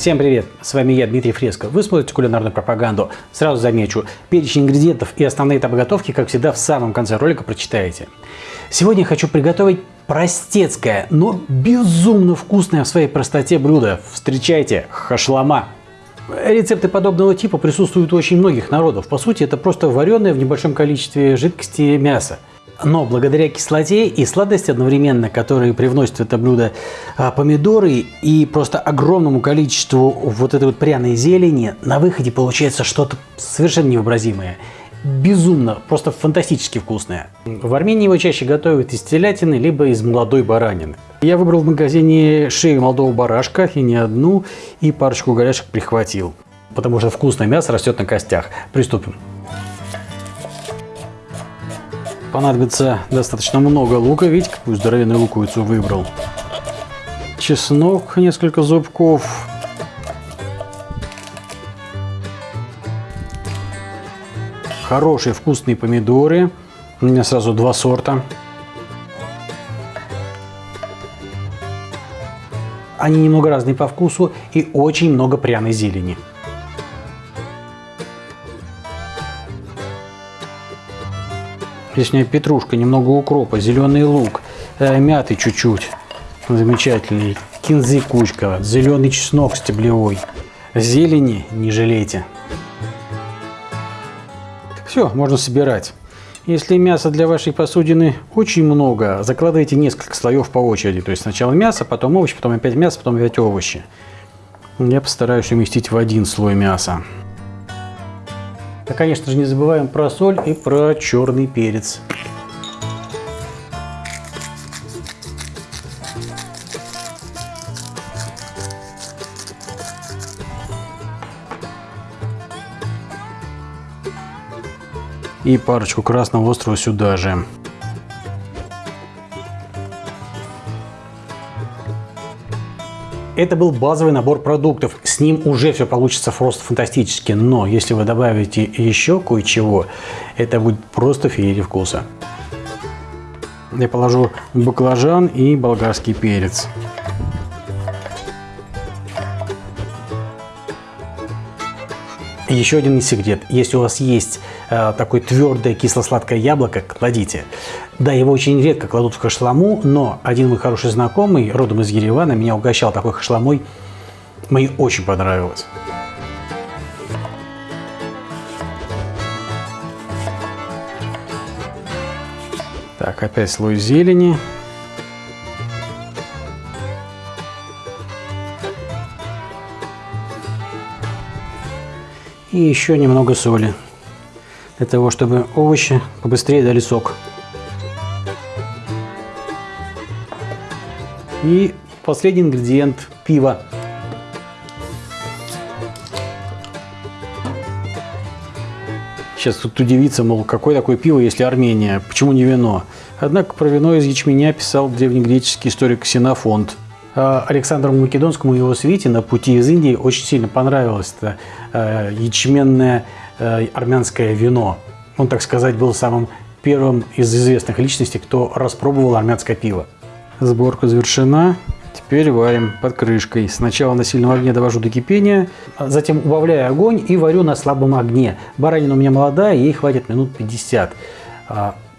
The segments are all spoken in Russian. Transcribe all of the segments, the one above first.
Всем привет! С вами я, Дмитрий Фреско. Вы смотрите кулинарную пропаганду. Сразу замечу, перечень ингредиентов и основные этапы готовки, как всегда, в самом конце ролика прочитаете. Сегодня я хочу приготовить простецкое, но безумно вкусное в своей простоте блюдо. Встречайте, хашлама! Рецепты подобного типа присутствуют у очень многих народов. По сути, это просто вареное в небольшом количестве жидкости мясо. Но благодаря кислоте и сладости одновременно, которые привносят в это блюдо а, помидоры и просто огромному количеству вот этой вот пряной зелени, на выходе получается что-то совершенно невообразимое. Безумно, просто фантастически вкусное. В Армении его чаще готовят из телятины, либо из молодой баранины. Я выбрал в магазине шею молодого барашка, и не одну, и парочку голяшек прихватил. Потому что вкусное мясо растет на костях. Приступим. Понадобится достаточно много лука, видите, какую здоровенную луковицу выбрал. Чеснок, несколько зубков. Хорошие вкусные помидоры. У меня сразу два сорта. Они немного разные по вкусу и очень много пряной зелени. Лишняя петрушка, немного укропа, зеленый лук, э, мяты чуть-чуть. Замечательный. Кинзы кучка, зеленый чеснок стеблевой. Зелени не жалейте. Все, можно собирать. Если мяса для вашей посудины очень много, закладывайте несколько слоев по очереди. То есть сначала мясо, потом овощи, потом опять мясо, потом опять овощи. Я постараюсь уместить в один слой мяса. Да, конечно же, не забываем про соль и про черный перец. И парочку красного острова сюда же. Это был базовый набор продуктов. С ним уже все получится просто фантастически. Но если вы добавите еще кое-чего, это будет просто феерия вкуса. Я положу баклажан и болгарский перец. Еще один секрет. Если у вас есть э, такое твердое кисло-сладкое яблоко, кладите. Да, его очень редко кладут в хашламу, но один мой хороший знакомый, родом из Еревана, меня угощал такой хашламой. Мне очень понравилось. Так, опять слой зелени. И еще немного соли для того, чтобы овощи побыстрее дали сок. И последний ингредиент – пиво. Сейчас тут удивится, мол, какое такое пиво, если Армения, почему не вино? Однако про вино из ячменя писал древнегреческий историк Ксенофонт – Александру Македонскому и его свите на пути из Индии очень сильно понравилось это э, ячменное э, армянское вино. Он, так сказать, был самым первым из известных личностей, кто распробовал армянское пиво. Сборка завершена. Теперь варим под крышкой. Сначала на сильном огне довожу до кипения, затем убавляю огонь и варю на слабом огне. Баранина у меня молодая, ей хватит минут 50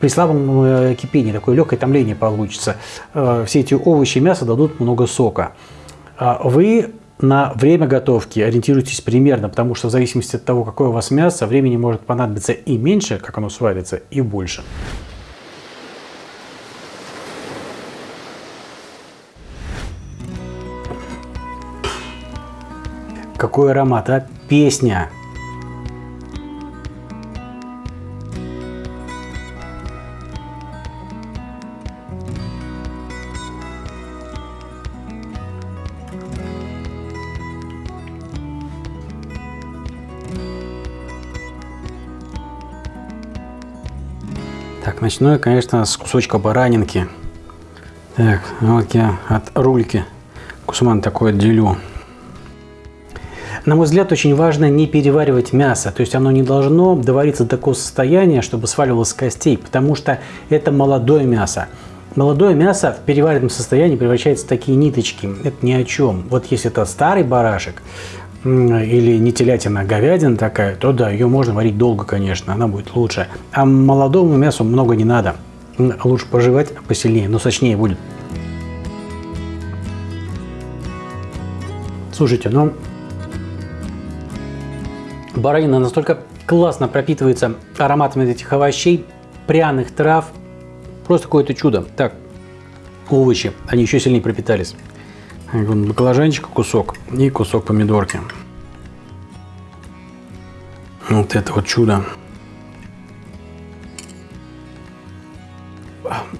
при слабом э, кипении такое легкое томление получится. Э, все эти овощи и мясо дадут много сока. А вы на время готовки ориентируйтесь примерно, потому что в зависимости от того, какое у вас мясо, времени может понадобиться и меньше, как оно сварится, и больше. Какой аромат, а? Песня! Так, начну я, конечно, с кусочка баранинки. Так, вот я от рульки кусман такой отделю. На мой взгляд, очень важно не переваривать мясо. То есть оно не должно довариться до такого состояния, чтобы сваливалось с костей, потому что это молодое мясо. молодое мясо в переваренном состоянии превращается в такие ниточки. Это ни о чем. Вот если это старый барашек, или не телятина, а говядина такая, то да, ее можно варить долго, конечно, она будет лучше. А молодому мясу много не надо. Лучше пожевать посильнее, но сочнее будет. Слушайте, ну баранина настолько классно пропитывается ароматами этих овощей, пряных трав. Просто какое-то чудо. Так, овощи, они еще сильнее пропитались. Баклажанчик кусок и кусок помидорки. Вот это вот чудо.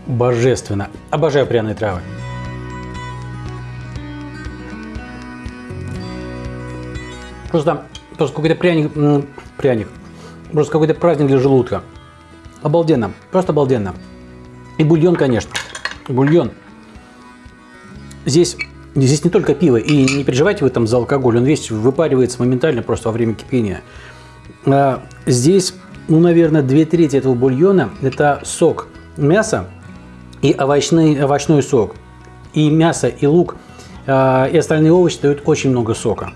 Божественно. Обожаю пряные травы. Просто, просто какой-то пряник, пряник. Просто какой-то праздник для желудка. Обалденно. Просто обалденно. И бульон, конечно. Бульон. Здесь Здесь не только пиво, и не переживайте вы там за алкоголь, он весь выпаривается моментально просто во время кипения. А здесь, ну, наверное, две трети этого бульона – это сок мяса и овощный, овощной сок. И мясо, и лук, а, и остальные овощи дают очень много сока.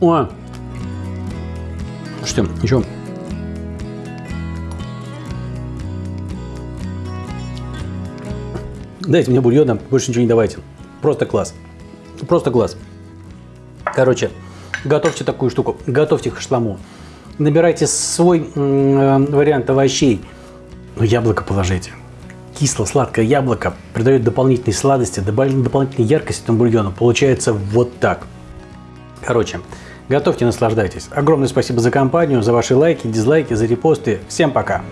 О, что, ничего. Дайте мне бульона, больше ничего не давайте. Просто класс. Просто класс. Короче, готовьте такую штуку, готовьте хашламу. Набирайте свой э, вариант овощей. Но яблоко положите. Кисло-сладкое яблоко придает дополнительной сладости, дополнительной яркости этому бульону. Получается вот так. Короче, готовьте, наслаждайтесь. Огромное спасибо за компанию, за ваши лайки, дизлайки, за репосты. Всем пока!